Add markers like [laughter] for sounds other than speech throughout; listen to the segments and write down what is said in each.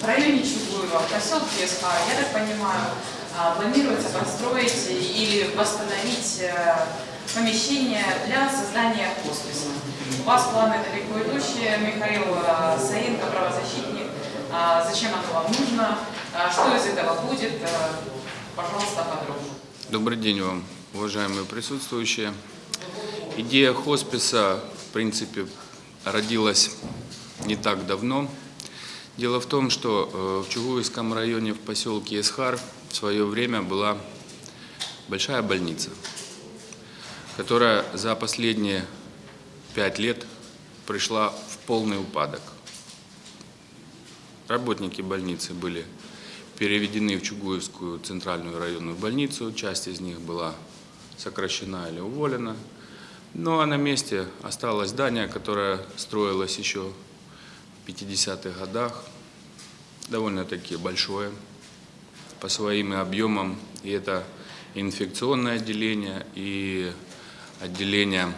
В районе Чугуева, в поселке Эсхара, я так понимаю, а, планируется построить или восстановить э, помещение для создания хосписа. У вас планы далеко идущие, Михаил э, Саенко, правозащитник. А, Зачем оно вам нужно? А, Что из этого будет? Э, Пожалуйста, подробно. Добрый день вам, уважаемые присутствующие. Идея хосписа, в принципе, родилась не так давно. Дело в том, что э, в Чугуевском районе в поселке Эсхар в свое время была большая больница, которая за последние пять лет пришла в полный упадок. Работники больницы были переведены в Чугуевскую центральную районную больницу, часть из них была сокращена или уволена. Ну а на месте осталось здание, которое строилось еще 50-х годах, довольно-таки большое по своим объемам. И это инфекционное отделение, и отделение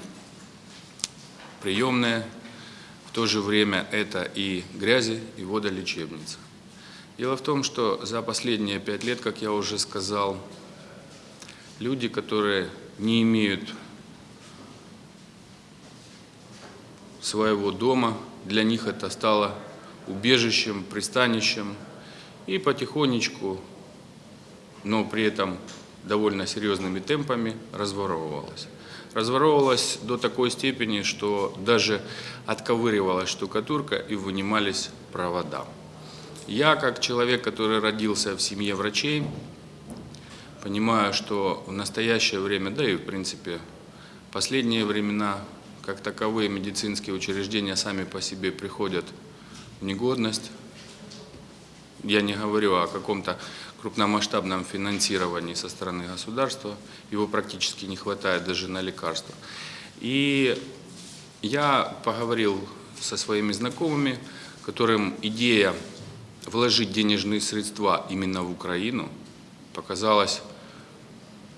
приемное. В то же время это и грязи, и водолечебница. Дело в том, что за последние пять лет, как я уже сказал, люди, которые не имеют своего дома, для них это стало убежищем, пристанищем, и потихонечку, но при этом довольно серьезными темпами разворовывалось. Разворовывалось до такой степени, что даже отковыривалась штукатурка и вынимались провода. Я, как человек, который родился в семье врачей, понимаю, что в настоящее время, да и в принципе последние времена, как таковые медицинские учреждения сами по себе приходят в негодность. Я не говорю о каком-то крупномасштабном финансировании со стороны государства, его практически не хватает даже на лекарства. И я поговорил со своими знакомыми, которым идея вложить денежные средства именно в Украину показалась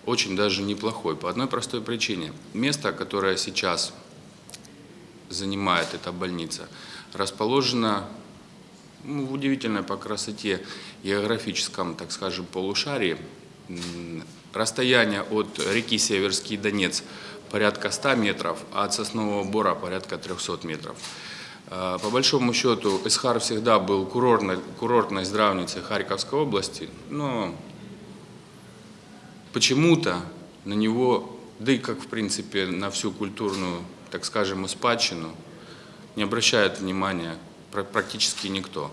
очень даже неплохой по одной простой причине. Место, которое сейчас занимает эта больница, расположено ну, в удивительной по красоте географическом, так скажем, полушарии. Расстояние от реки Северский Донец порядка 100 метров, а от Соснового Бора порядка 300 метров. А, по большому счету, Исхар всегда был курортной, курортной здравницей Харьковской области, но почему-то на него, да и как в принципе на всю культурную, так скажем, спадщину, не обращает внимания практически никто.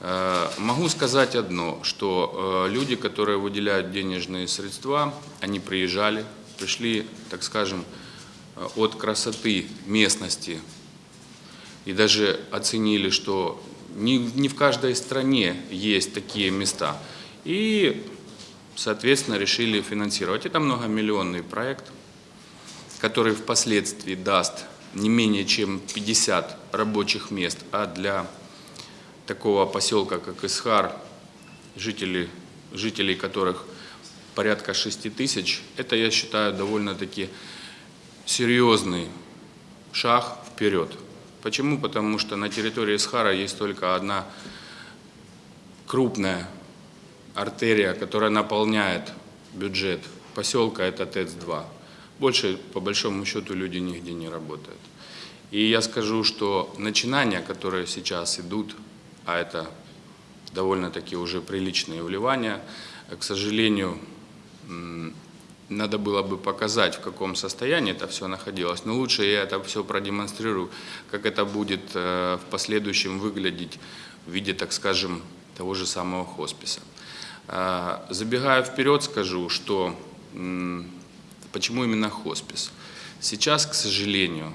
А, могу сказать одно, что а, люди, которые выделяют денежные средства, они приезжали, пришли, так скажем, от красоты местности и даже оценили, что не, не в каждой стране есть такие места. И, соответственно, решили финансировать. Это многомиллионный проект, который впоследствии даст не менее чем 50 рабочих мест, а для такого поселка, как Исхар, жители, жителей которых порядка 6 тысяч, это, я считаю, довольно-таки серьезный шаг вперед. Почему? Потому что на территории Исхара есть только одна крупная артерия, которая наполняет бюджет поселка, это ТЭЦ-2. Больше, по большому счету, люди нигде не работают. И я скажу, что начинания, которые сейчас идут, а это довольно-таки уже приличные вливания, к сожалению, надо было бы показать, в каком состоянии это все находилось, но лучше я это все продемонстрирую, как это будет э, в последующем выглядеть в виде, так скажем, того же самого хосписа. Э, забегая вперед, скажу, что почему именно хоспис. Сейчас, к сожалению,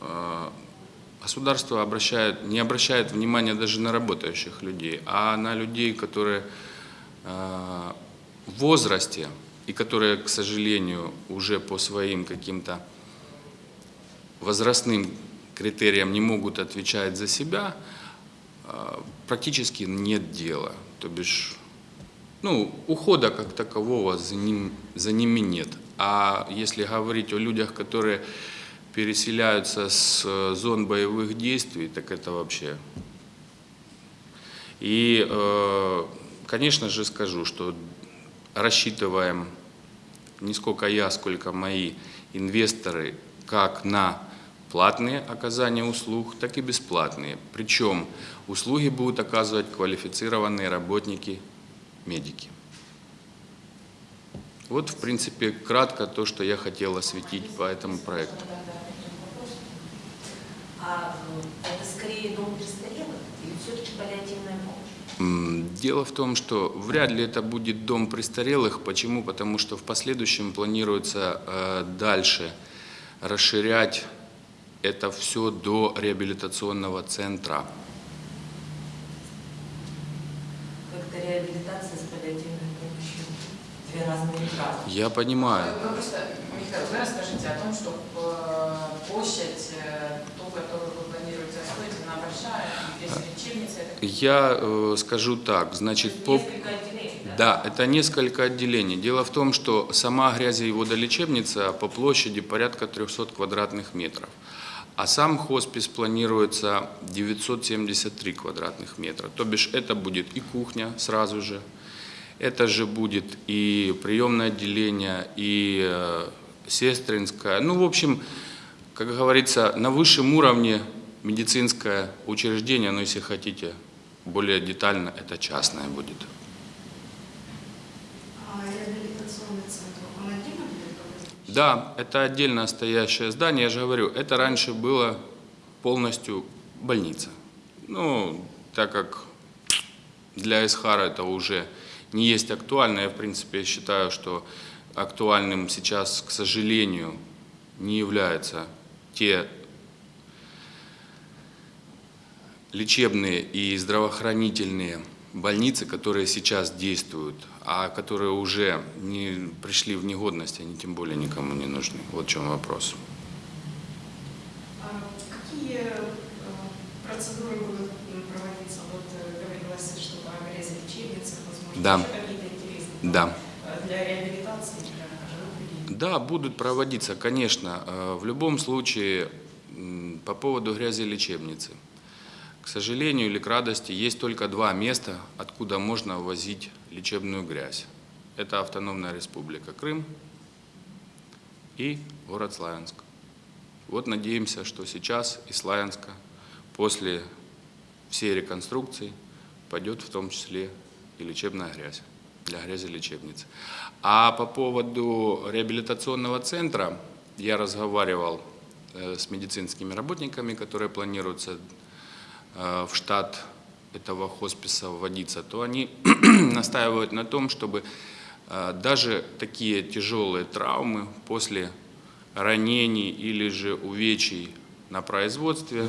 э, государство обращает, не обращает внимания даже на работающих людей, а на людей, которые в возрасте, и которые, к сожалению, уже по своим каким-то возрастным критериям не могут отвечать за себя, а, практически нет дела. То бишь, ну, ухода как такового за, ним, за ними нет. А если говорить о людях, которые переселяются с зон боевых действий, так это вообще... И, э, конечно же, скажу, что рассчитываем не сколько я, сколько мои инвесторы, как на платные оказания услуг, так и бесплатные. Причем услуги будут оказывать квалифицированные работники, медики. Вот, в принципе, кратко то, что я хотел осветить по этому проекту. А м, это скорее дом престарелых или все-таки паллиативная помощь? Дело в том, что вряд ли это будет дом престарелых. Почему? Потому что в последующем планируется э, дальше расширять это все до реабилитационного центра. Как-то реабилитация. Две разные фразы. Я понимаю. Вы просто, Михаил, вы расскажите о том, что э, площадь, э, ту, которую вы планируете освоить, она большая, и здесь лечебница, это Я э, скажу так, значит, по... Несколько отделений, да? Да, это несколько отделений. Дело в том, что сама грязи- и водолечебница по площади порядка 300 квадратных метров. А сам хоспис планируется 973 квадратных метра. То бишь это будет и кухня сразу же, это же будет и приемное отделение, и э, сестринское. Ну, в общем, как говорится, на высшем уровне медицинское учреждение, но если хотите более детально, это частное будет. А? Да, это отдельно стоящее здание, я же говорю, это раньше было полностью больница. Ну, так как для Исхара это уже не есть актуально, я в принципе считаю, что актуальным сейчас, к сожалению, не являются те лечебные и здравоохранительные больницы, которые сейчас действуют, а которые уже не пришли в негодность, они тем более никому не нужны. Вот в чем вопрос. А какие э, процедуры будут м, проводиться? Вот э, говорилось что-то о грязи лечебницах, возможно, Да. Да. Для реабилитации. Да, будут проводиться, конечно. Э, В любом случае, по поводу грязи лечебницы. К сожалению или к радости, есть только два места, откуда можно возить лечебную грязь. Это Автономная Республика Крым и город Славянск. Вот надеемся, что сейчас из Славянска после всей реконструкции пойдет в том числе и лечебная грязь для грязи лечебницы. А по поводу реабилитационного центра я разговаривал э, с медицинскими работниками, которые планируются э, в штат этого хосписа вводиться, то они [clears throat] настаивают на том, чтобы э, даже такие тяжелые травмы после ранений или же увечий на производстве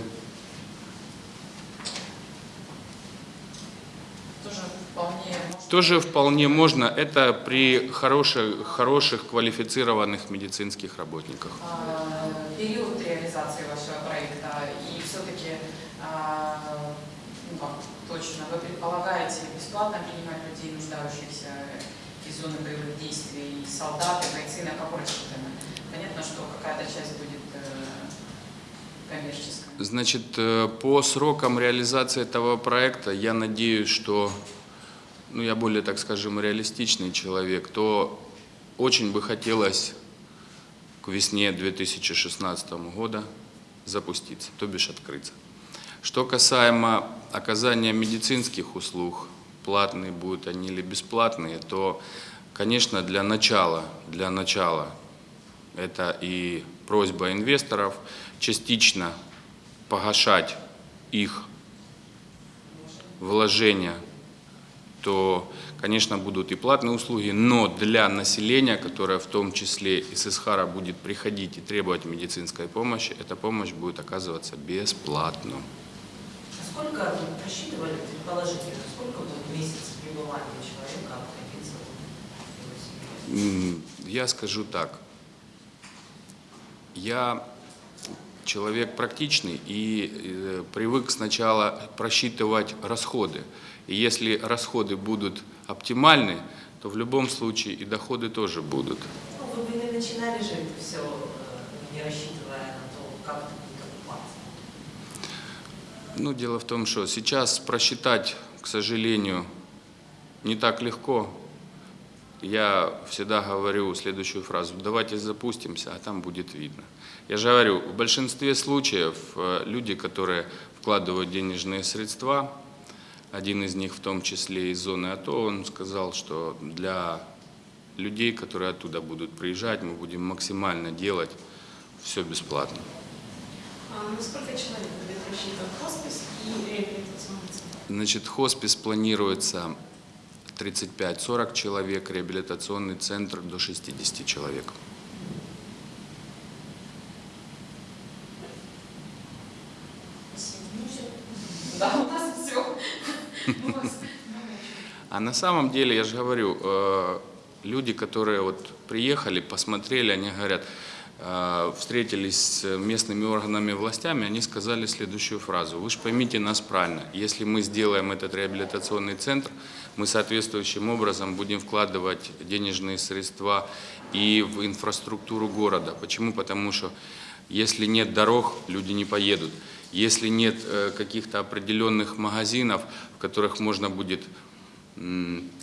тоже тоже вполне можно. Это при хороших, хороших квалифицированных медицинских работниках. А, период реализации вашего проекта и все-таки ну, как точно вы предполагаете бесплатно принимать людей, нуждающихся из зоны боевых действий, солдаты, бойцы, на какой рассчитаны? Понятно, что какая-то часть будет э, коммерческая. Значит, э, по срокам реализации этого проекта я надеюсь, что, ну, я более, так скажем, реалистичный человек, то очень бы хотелось к весне 2016 года запуститься, то бишь открыться. Что касаемо оказания медицинских услуг, платные будут они или бесплатные, то, конечно, для начала, для начала это и просьба инвесторов частично погашать их вложения, то, конечно, будут и платные услуги, но для населения, которое в том числе из Исхара будет приходить и требовать медицинской помощи, эта помощь будет оказываться бесплатно. А Сколько вы просчитывали, предположительно, сколько будет месяц пребывания человека? М, Я скажу так. Я человек практичный и э, привык сначала просчитывать расходы. И если расходы будут оптимальны, то в любом случае и доходы тоже будут. Ну, вы бы не начинали же это все, не рассчитывая на то, как это будет окупаться. Ну, дело в том, что сейчас просчитать к сожалению, не так легко. Я всегда говорю следующую фразу. Давайте запустимся, а там будет видно. Я же говорю, в большинстве случаев э, люди, которые вкладывают денежные средства, один из них в том числе из зоны АТО, он сказал, что для людей, которые оттуда будут приезжать, мы будем максимально делать все бесплатно. А на сколько человек будет рассчитан хоспис и реабилитационный? Значит, хоспис планируется 35-40 человек, реабилитационный центр до 60 человек. Да, у нас все. А на самом деле, я же говорю, э, люди, которые вот приехали, посмотрели, они говорят, э, встретились с местными органами властями, они сказали следующую фразу. Вы же поймите нас правильно, если мы сделаем этот реабилитационный центр, мы соответствующим образом будем вкладывать денежные средства и в инфраструктуру города. Почему? Потому что если нет дорог, люди не поедут. Если нет э, каких-то определенных магазинов, в которых можно будет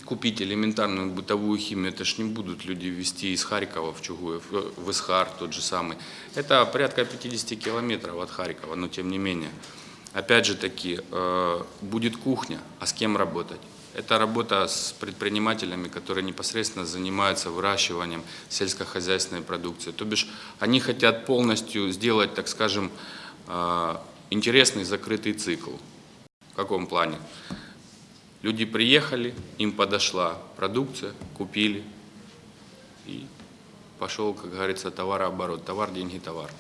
купить элементарную бытовую химию, это ж не будут люди везти из Харькова в Чугуев, э, в Исхар тот же самый. Это порядка 50 километров от Харькова, но тем не менее. Опять же таки, э, будет кухня, а с кем работать? Это работа с предпринимателями, которые непосредственно занимаются выращиванием сельскохозяйственной продукции. То бишь они хотят полностью сделать, так скажем, э, интересный закрытый цикл. В каком плане? Люди приехали, им подошла продукция, купили и пошел, как говорится, товарооборот. Товар, деньги, товар.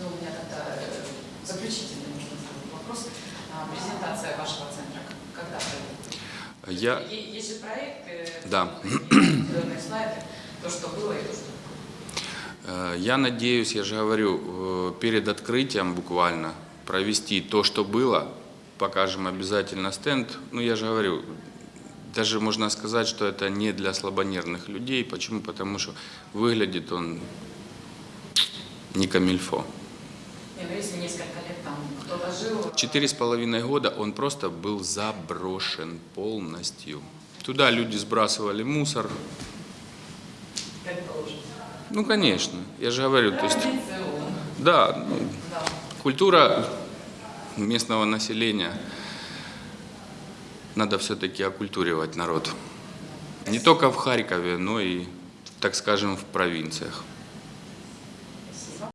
Ну, у меня тогда э, заключительный вопрос. А, Презентация вашего центра когда пройдет? Я, Есть же проект, э, Да. слайды, то, что было и то, что Э, Я надеюсь, я же говорю, перед открытием буквально провести то, что было, покажем обязательно стенд. Ну, я же говорю, даже можно сказать, что это не для слабонервных людей. Почему? Потому что выглядит он не камильфо. Ну. Четыре с половиной года он просто был заброшен полностью. Туда люди сбрасывали мусор. Ну, конечно, я же говорю, то есть, да, ну, Да. Культура местного населения. Надо все-таки оккультуривать народ. Не только в Харькове, но и, так скажем, в провинциях.